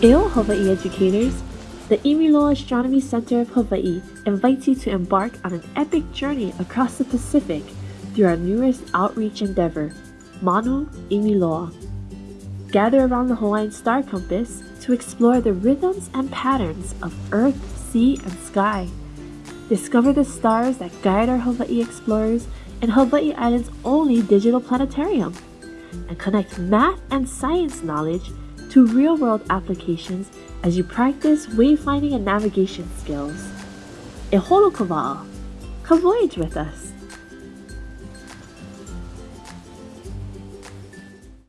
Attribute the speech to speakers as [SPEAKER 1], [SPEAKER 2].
[SPEAKER 1] Eo Hawaii educators, the Imiloa Astronomy Center of Hawaii invites you to embark on an epic journey across the Pacific through our newest outreach endeavor, Manu Imiloa. Gather around the Hawaiian Star Compass to explore the rhythms and patterns of Earth, sea, and sky. Discover the stars that guide our Hawaii explorers in Hawaii Island's only digital planetarium. And connect math and science knowledge to real world applications as you practice wayfinding and navigation skills. E holo ka. Come voyage with us.